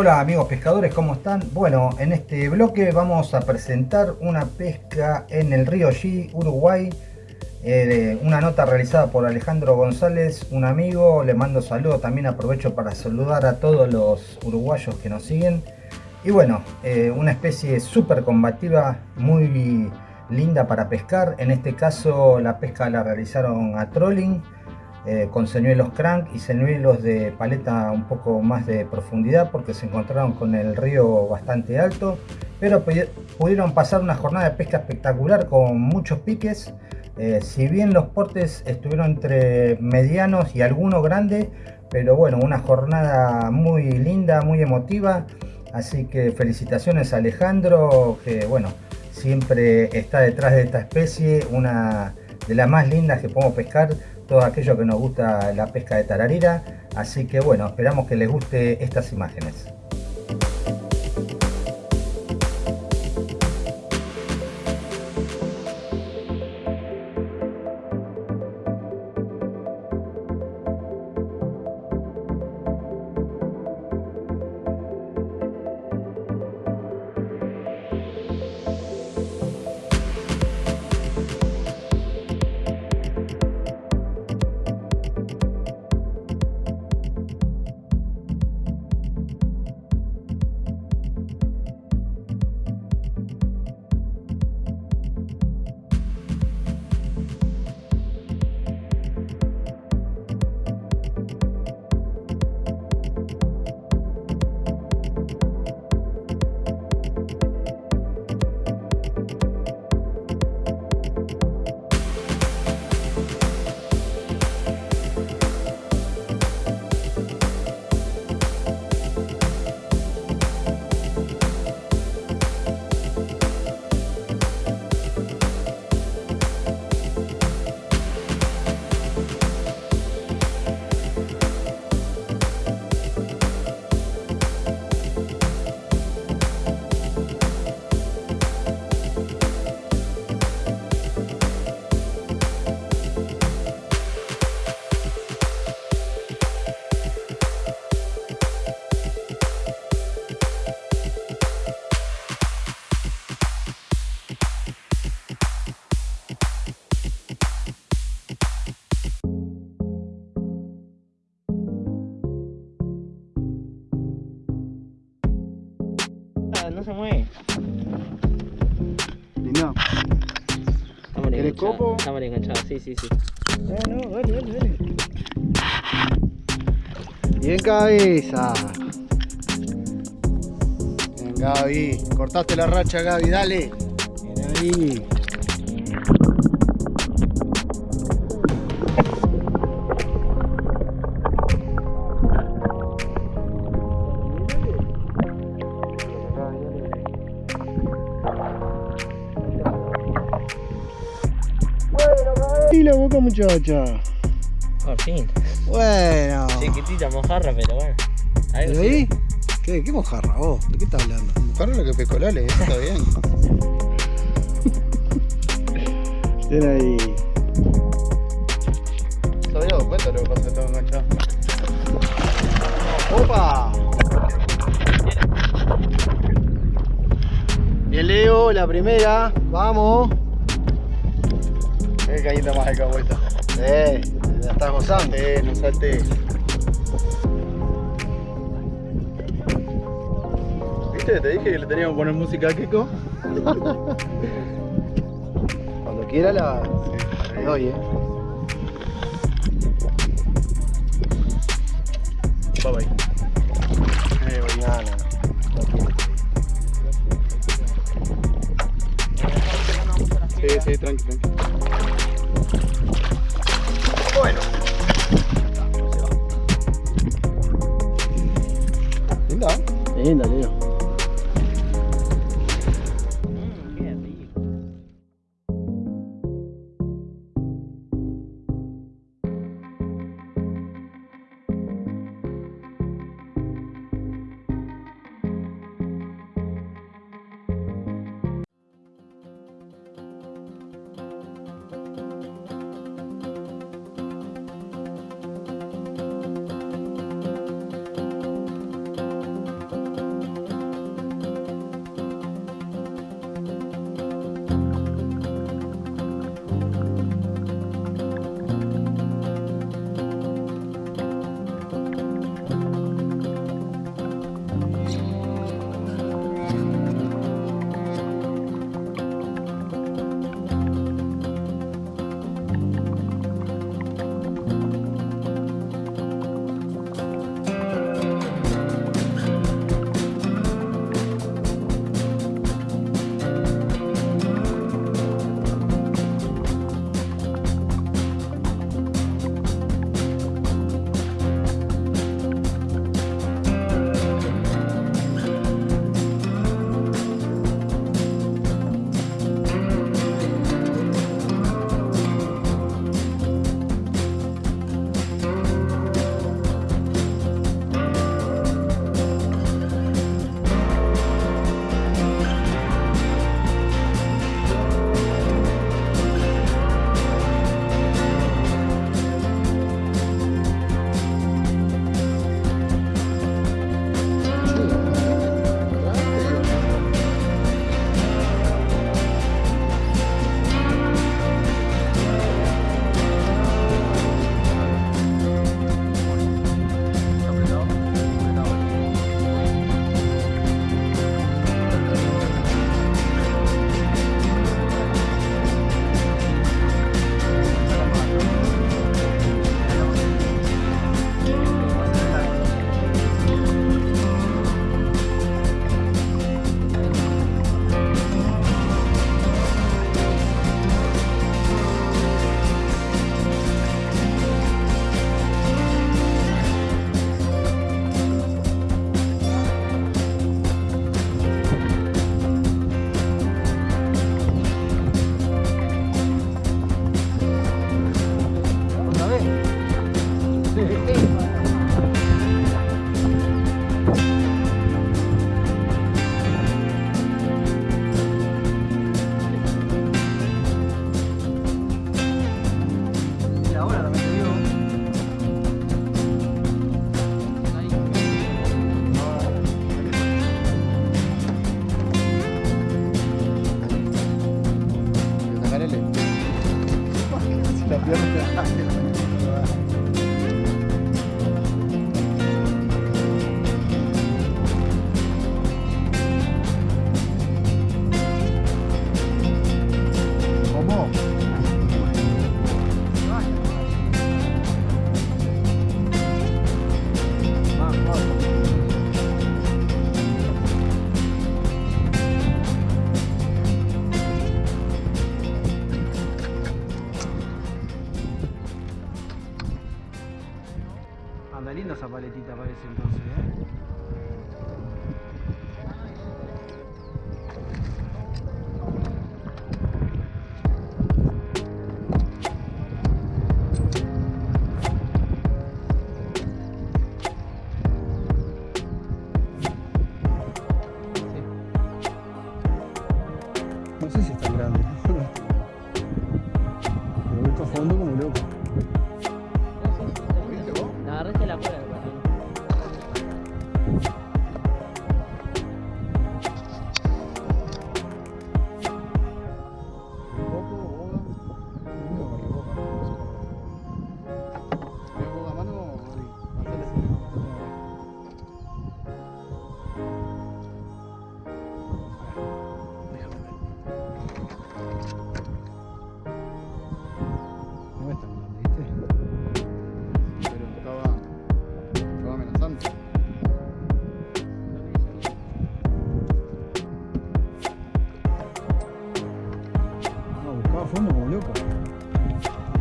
Hola amigos pescadores, ¿cómo están? Bueno, en este bloque vamos a presentar una pesca en el río G, Uruguay. Eh, una nota realizada por Alejandro González, un amigo. Le mando saludos, también aprovecho para saludar a todos los uruguayos que nos siguen. Y bueno, eh, una especie súper combativa, muy linda para pescar. En este caso la pesca la realizaron a trolling eh, con señuelos crank y señuelos de paleta un poco más de profundidad porque se encontraron con el río bastante alto pero pudieron pasar una jornada de pesca espectacular con muchos piques. Eh, si bien los portes estuvieron entre medianos y algunos grandes pero bueno una jornada muy linda muy emotiva. Así que felicitaciones a Alejandro que bueno siempre está detrás de esta especie una de las más lindas que podemos pescar todo aquello que nos gusta la pesca de tararira. Así que bueno, esperamos que les guste estas imágenes. No se mueve. Estamos ¿Querés copo? Estamos enganchados, sí, sí, sí. No, no, dale, dale, dale. Bien cabeza. Bien Gaby. Cortaste la racha Gaby, dale. Bien ahí. Muchacha. Por fin. Bueno. Chiquitita mojarra, pero bueno. ¿Pero ahí? ¿Qué, ¿Qué mojarra vos? ¿De qué estás hablando? Mojarra lo que pescó Lale, eso está bien. Ven ahí. ¿Se había dado cuenta lo que pasa? Estaba enganchado. ¡Opa! Bien Leo, la primera. Vamos. Qué caída más acá vuelta. Eh, la estás gozando. Eh, no salte. ¿Viste? Te dije que le teníamos que poner música a Kiko. Cuando quiera la le doy, eh. Bye bye. Eh, voy. No, no, no. Sí, sí, tranqui, tranqui. Bueno. Linda. Linda, Leo.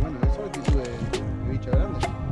Bueno, eso es actitud de, de bicho grande.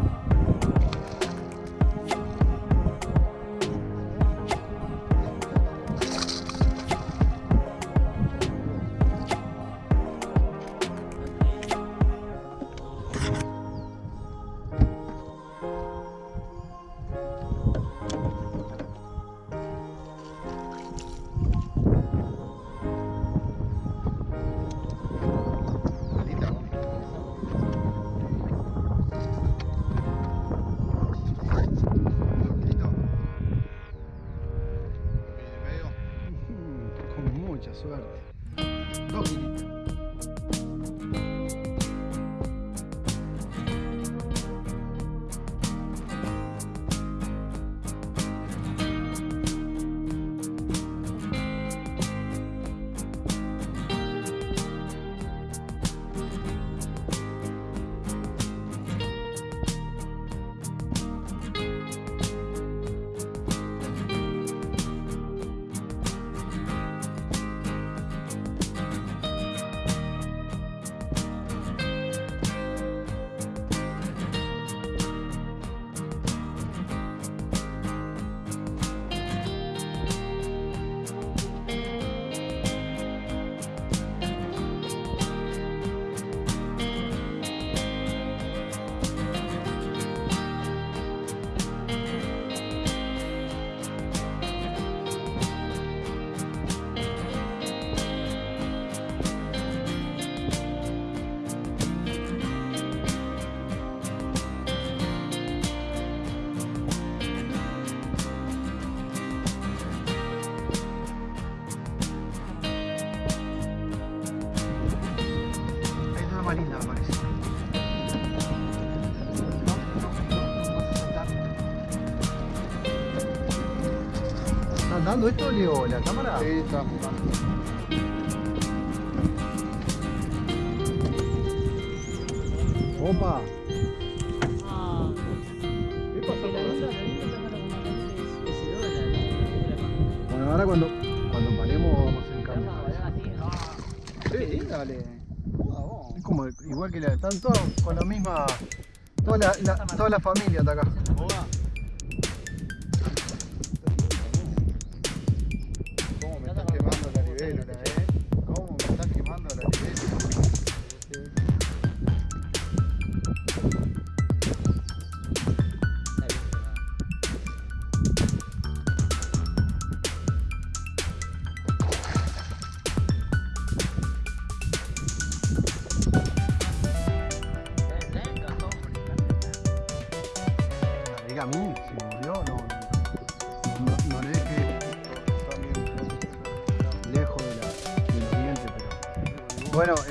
Más linda, me parece. ¿Está andando esto, Leo, la cámara? Sí, está Opa. Ah, ¿Qué pasó. Bueno, ahora cuando, cuando paremos vamos Vamos cambio. Sí, dale. Igual que la. Están todos con la misma. Toda la, la- toda la familia está acá.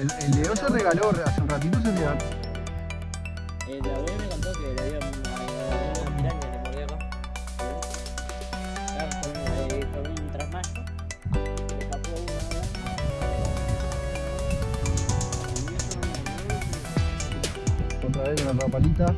El, el Leo se regaló, hace un ratito se regaló. Eh, la abuela me contó que le había una, piraña le mordió acá. Un, trasmayo. Le escapó Otra vez una rapalita.